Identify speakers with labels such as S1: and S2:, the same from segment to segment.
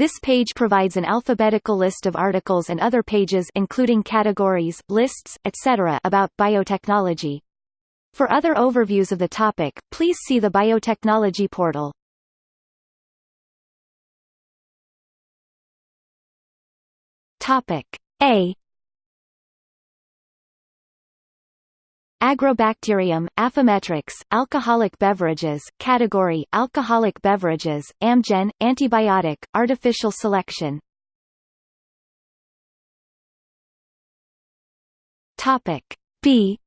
S1: This page provides an alphabetical list of articles and other pages including categories, lists, etc. about biotechnology. For other overviews of the topic, please see the biotechnology portal. Topic A Agrobacterium, Affymetrix, alcoholic beverages, category, alcoholic beverages, Amgen, antibiotic, artificial selection. Topic B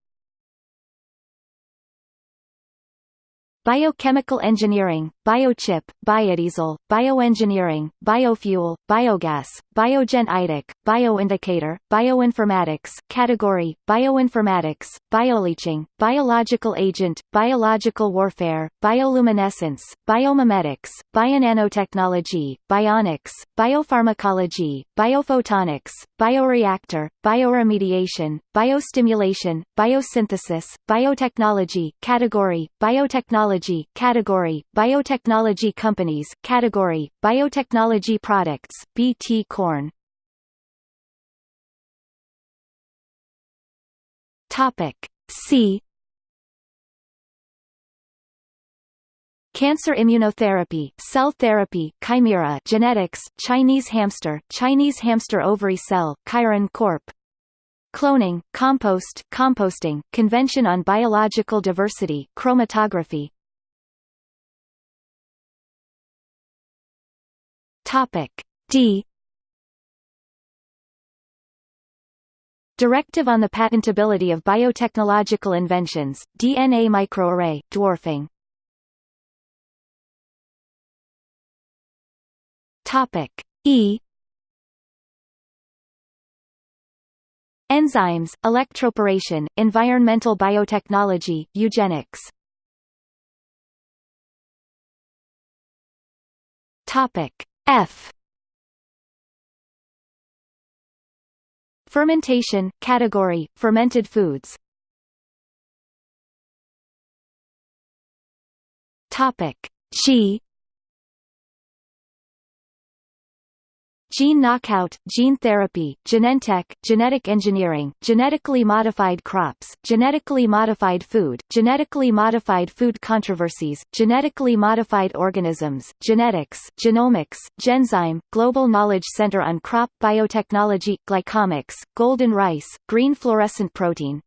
S1: Biochemical engineering, biochip, biodiesel, bioengineering, biofuel, biogas, Biogen Idec, bioindicator, bioinformatics, category, bioinformatics, bioleaching, biological agent, biological warfare, bioluminescence, biomimetics, bionanotechnology, bionics, biopharmacology, biophotonics, bioreactor, bioremediation, biostimulation, biosynthesis, biotechnology, category, biotechnology, category, biotechnology companies, category, biotechnology products, BT Corn. Topic C Cancer immunotherapy, cell therapy, chimera, genetics, Chinese hamster, Chinese hamster ovary cell, Chiron Corp. Cloning, compost, composting, Convention on Biological Diversity, chromatography. Topic D Directive on the patentability of biotechnological inventions, DNA microarray, dwarfing. E. Enzymes, electroporation, environmental biotechnology, eugenics. F Fermentation, category, fermented foods. Topic. G Gene knockout, gene therapy, Genentech, genetic engineering, genetically modified crops, genetically modified food, genetically modified food controversies, genetically modified organisms, genetics, genomics, Genzyme, Global Knowledge Center on Crop Biotechnology, Glycomics, golden rice, green fluorescent protein.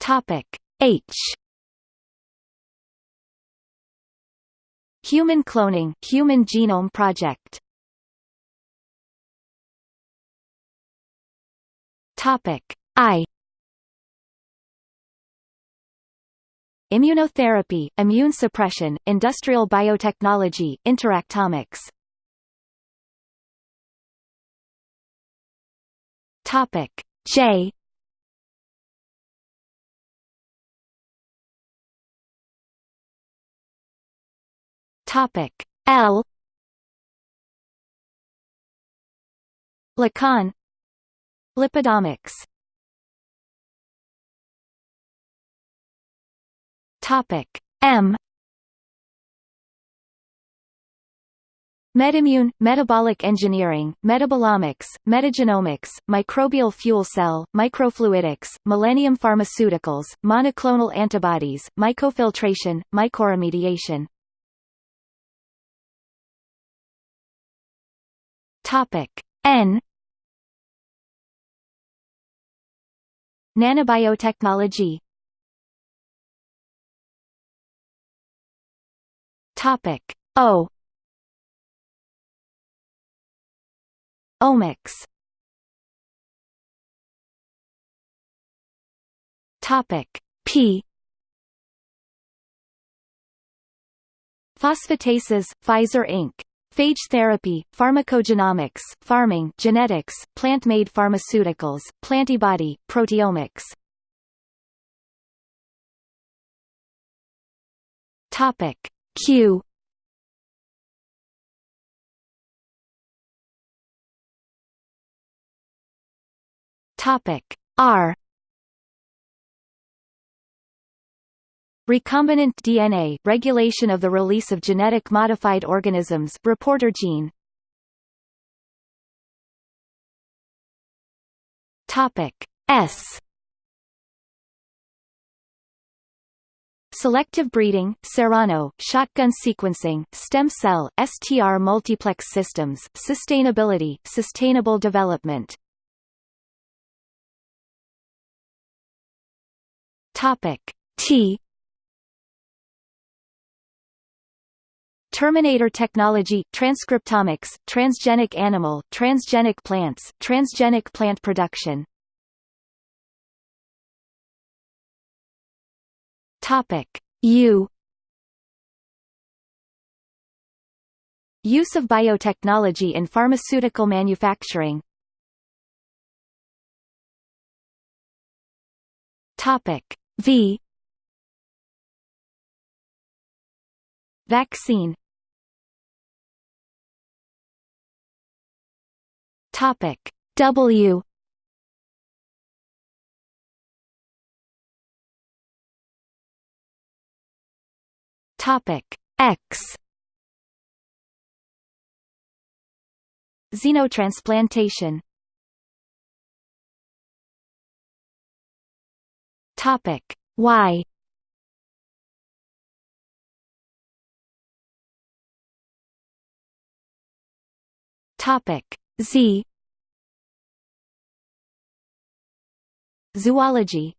S1: Topic H Human Cloning Human Genome Project. Topic I. Immunotherapy, immune suppression, industrial biotechnology, interactomics. Topic J Topic L. Lacan. Lipidomics. Topic M. MedImmune, metabolic engineering, metabolomics, metagenomics, microbial fuel cell, microfluidics, millennium pharmaceuticals, monoclonal antibodies, mycofiltration, mycoremediation. Topic. N. Nanobiotechnology. Topic. O. Omics. Topic. P. Phosphatases, Pfizer Inc. Phage therapy, pharmacogenomics, Pharming, genetics, plant-made pharmaceuticals, plantibody, proteomics. Topic Q Topic R Recombinant DNA, regulation of the release of genetic modified organisms reporter gene. Topic S Selective breeding, Serono, shotgun sequencing, stem cell, STR multiplex systems, sustainability, sustainable development. Topic T Terminator technology, transcriptomics, transgenic animal, transgenic plants, transgenic plant production. Topic. U. Use of biotechnology in pharmaceutical manufacturing. Topic. V. Vaccine Topic. W. Topic. X. Xenotransplantation. Topic. Y. Topic Z. Zoology